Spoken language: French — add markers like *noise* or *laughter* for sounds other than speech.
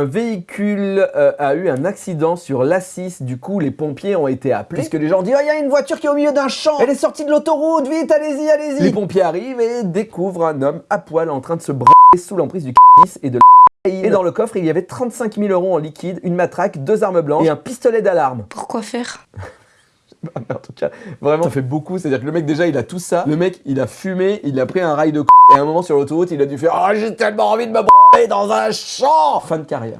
un véhicule euh, a eu un accident sur l'A6, du coup les pompiers ont été appelés. Puisque les gens disent « Oh, il y a une voiture qui est au milieu d'un champ Elle est sortie de l'autoroute, vite, allez-y, allez-y » Les pompiers arrivent et découvrent un homme à poil en train de se branler sous l'emprise du cannabis et de la et dans le coffre, il y avait 35 000 euros en liquide, une matraque, deux armes blanches et un pistolet d'alarme. Pourquoi faire? *laughs* Ah, mais en tout cas, vraiment, ça fait beaucoup. C'est-à-dire que le mec, déjà, il a tout ça. Le mec, il a fumé, il a pris un rail de c***. Et à un moment, sur l'autoroute, il a dû faire « Oh, j'ai tellement envie de me dans un champ !» Fin de carrière.